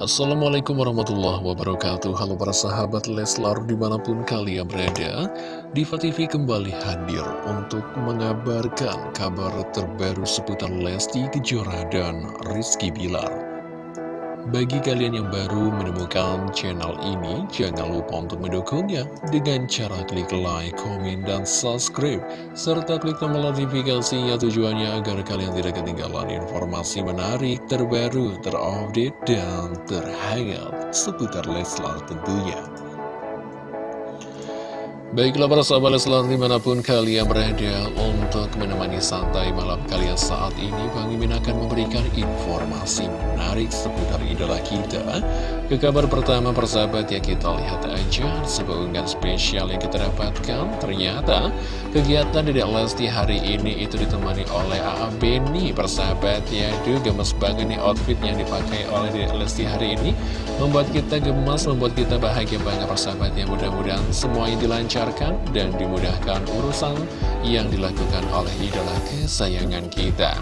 Assalamualaikum warahmatullahi wabarakatuh. Halo para sahabat Leslar di mana pun kalian berada Diva TV kembali hadir untuk mengabarkan kabar terbaru seputar Lesti Kejora dan Rizky Bilar bagi kalian yang baru menemukan channel ini, jangan lupa untuk mendukungnya dengan cara klik like, komen, dan subscribe, serta klik tombol notifikasinya tujuannya agar kalian tidak ketinggalan informasi menarik, terbaru, terupdate, dan terhangat seputar Leslar tentunya. Baiklah para sahabat Leslar di mana pun kalian berada untuk menemani santai malam kalian saat ini Bang Mimin akan memberikan informasi menarik seputar idola kita. Ke kabar pertama persahabat ya kita lihat aja sebuah spesial yang kita dapatkan. Ternyata kegiatan Dedek Lesti hari ini itu ditemani oleh A.A. Beni persahabat ya. Duh gemes banget nih outfit yang dipakai oleh Dedek Lesti hari ini. Membuat kita gemas, membuat kita bahagia banget persahabat ya. Mudah-mudahan semuanya dilancarkan dilancarkan dan dimudahkan urusan yang dilakukan oleh idola kesayangan kita.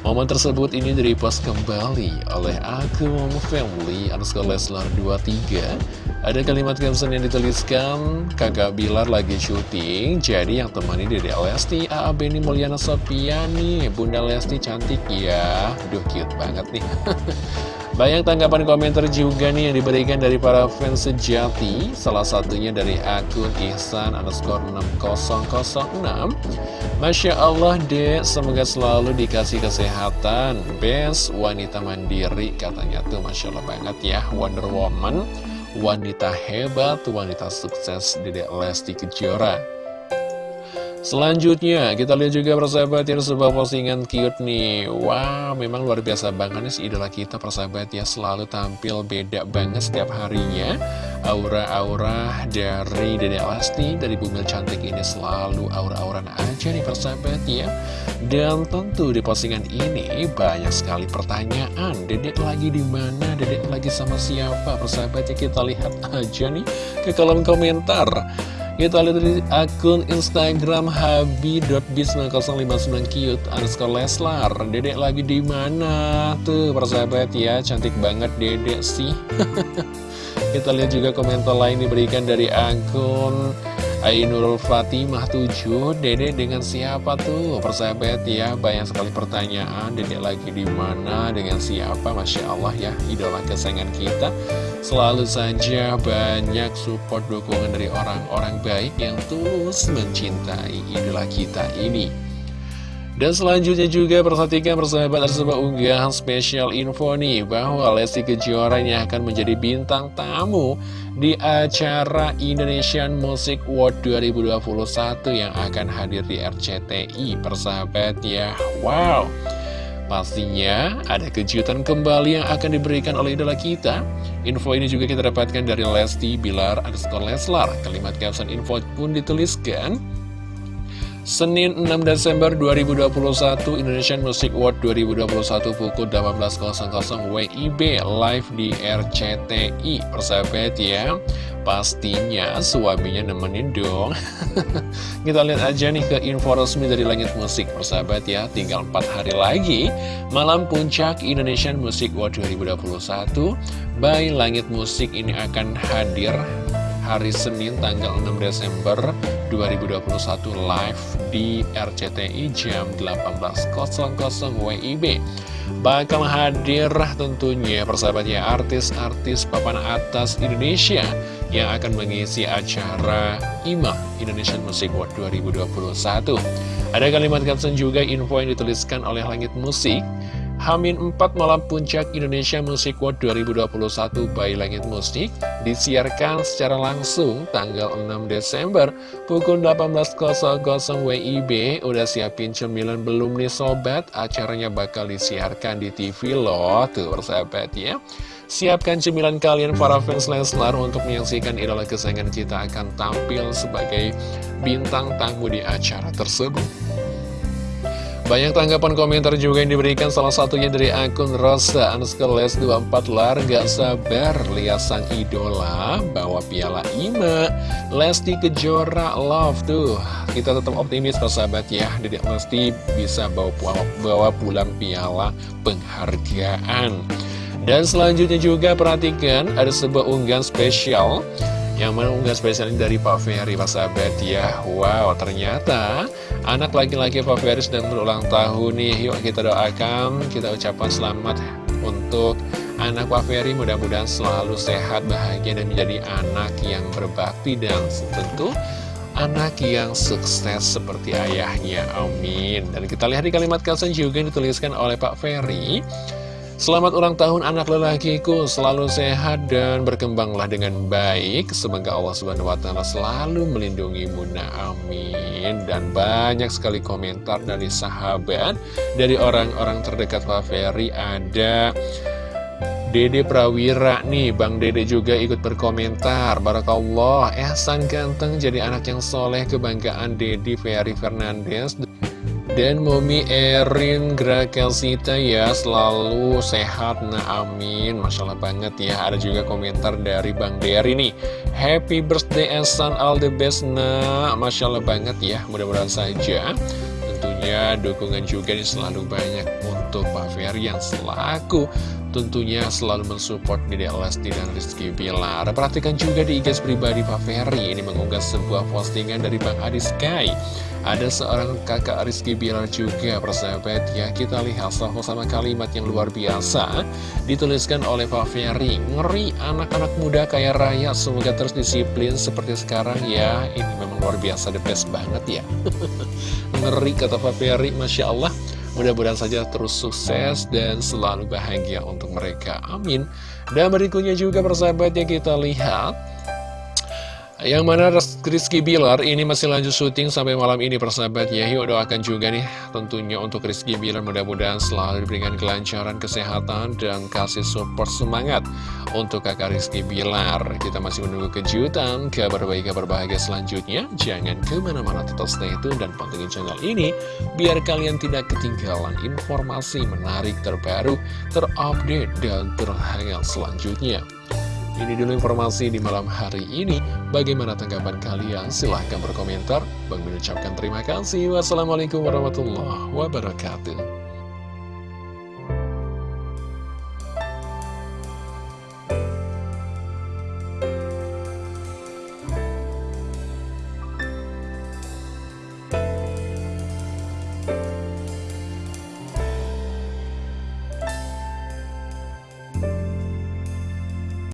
Momen tersebut ini direpost kembali oleh akun family underscore Leslar 23 Ada kalimat caption yang dituliskan Kakak Bilar lagi syuting Jadi yang temani Dede Lesti A.A. Beni Mulyana Sopiani Bunda Lesti cantik ya Duh cute banget nih Banyak tanggapan komentar juga nih yang diberikan dari para fans sejati. Salah satunya dari akun Ihsan underscore 6006 Masya Allah dek, semoga selalu dikasih kesehatan. Best wanita mandiri katanya tuh. Masya Allah banget ya Wonder Woman, wanita hebat, wanita sukses Dedek Lesti Kejora Selanjutnya, kita lihat juga persahabat yang sebuah postingan cute nih. Wow, memang luar biasa banget nih si idola kita persahabat ya. Selalu tampil beda banget setiap harinya. Aura-aura dari Dede Lesti, dari bumil cantik ini selalu aura-auran aja nih persahabat ya. Dan tentu di postingan ini banyak sekali pertanyaan. Dedek lagi di mana? Dedek lagi sama siapa? Persahabat ya kita lihat aja nih ke kolom komentar kita lihat di akun Instagram habi.bis059cute underscore Leslar. Dedek lagi di mana? Tuh persahabat ya Cantik banget dedek sih. Kita lihat juga komentar lain diberikan dari akun Ainurul Fatimah 7 Dede dengan siapa tuh? Persahabat ya banyak sekali pertanyaan. Dede lagi di mana? Dengan siapa? Masya Allah ya idola kesayangan kita selalu saja banyak support dukungan dari orang-orang baik yang tulus mencintai idola kita ini. Dan selanjutnya juga perhatikan persahabat ada sebuah unggahan spesial info nih Bahwa Lesti Kejora ini akan menjadi bintang tamu di acara Indonesian Music World 2021 Yang akan hadir di RCTI persahabat ya. Wow Pastinya ada kejutan kembali yang akan diberikan oleh idola kita. Info ini juga kita dapatkan dari Lesti Bilar underscore Leslar. Kalimat caption info pun dituliskan Senin 6 Desember 2021 Indonesian Music Award 2021 pukul 18.00 WIB live di RCTI persahabat ya pastinya suaminya nemenin dong. Kita lihat aja nih ke info resmi dari Langit Musik. Persahabat ya tinggal 4 hari lagi malam puncak Indonesian Music Award 2021 by Langit Musik ini akan hadir hari Senin tanggal 6 Desember 2021 live di RCTI jam 18.00 WIB bakal hadir tentunya persahabatnya artis-artis papan atas Indonesia yang akan mengisi acara IMA Indonesian Music World 2021 ada kalimat caption juga info yang dituliskan oleh Langit Musik Hamin 4 Malam Puncak Indonesia Music World 2021 by Langit Musik disiarkan secara langsung tanggal 6 Desember pukul 18.00 WIB udah siapin cemilan belum nih sobat? Acaranya bakal disiarkan di TV loh tuh persahabat ya. Siapkan cemilan kalian para fans Leslar untuk menyaksikan idola kesayangan kita akan tampil sebagai bintang tamu di acara tersebut banyak tanggapan komentar juga yang diberikan salah satunya dari akun Rosa Anskeles 24 lar gak sabar lihat sang idola bawa piala IMA. Lesti Kejora Love tuh. Kita tetap optimis persahabat ya. Dedek Lesti bisa bawa, bawa pulang piala penghargaan. Dan selanjutnya juga perhatikan ada sebuah unggahan spesial yang mana unggahan spesial ini dari Pak Ferry, Pak sahabat ya Wow, ternyata anak laki-laki Pak Ferry sedang berulang tahun nih. Yuk kita doakan, kita ucapkan selamat untuk anak Pak Ferry. Mudah-mudahan selalu sehat, bahagia, dan menjadi anak yang berbakti Dan tentu anak yang sukses seperti ayahnya, amin. Dan kita lihat di kalimat caption juga yang dituliskan oleh Pak Ferry Selamat ulang tahun anak lelakiku, selalu sehat dan berkembanglah dengan baik. Semoga Allah Subhanahu wa taala selalu melindungi Muna. Amin. Dan banyak sekali komentar dari sahabat, dari orang-orang terdekat Pak Ferry ada Dede Prawira nih, Bang Dede juga ikut berkomentar Barakallah, Ehsan ganteng jadi anak yang soleh Kebanggaan Dede Ferry Fernandez dan Momi Erin Grakelsita ya selalu sehat. Nah amin. Masya Allah banget ya. Ada juga komentar dari Bang Dery nih. Happy birthday and son all the best. Nah Masya Allah banget ya. Mudah-mudahan saja Tentunya dukungan juga selalu banyak untuk Pak Ferry yang selaku tentunya selalu mensupport Dede Lesti dan Rizky Bilar. Perhatikan juga di IG pribadi Pak Ferry, ini mengunggah sebuah postingan dari Bang Adi Sky. Ada seorang kakak Rizky Bilar juga, persahabat ya. Kita lihat sama kalimat yang luar biasa, dituliskan oleh Pak Ferry. Ngeri anak-anak muda kaya raya, semoga terus disiplin seperti sekarang ya. Ini memang luar biasa, the best banget ya. Ngeri kata Pak Ferry, Masya Allah. Mudah-mudahan saja terus sukses dan selalu bahagia untuk mereka. Amin. Dan berikutnya juga persahabat yang kita lihat yang mana Rizky Bilar ini masih lanjut syuting sampai malam ini persahabat. Ya Yuk doakan juga nih tentunya untuk Rizky Bilar mudah-mudahan selalu diberikan kelancaran kesehatan dan kasih support semangat Untuk kakak Rizky Bilar. Kita masih menunggu kejutan, kabar baik, kabar bahagia selanjutnya. Jangan ke mana-mana tetap stay tune dan pantengin channel ini Biar kalian tidak ketinggalan informasi menarik terbaru, terupdate, dan terhangat selanjutnya ini dulu informasi di malam hari ini. Bagaimana tanggapan kalian? Silahkan berkomentar. Bang mengucapkan terima kasih. Wassalamualaikum warahmatullahi wabarakatuh.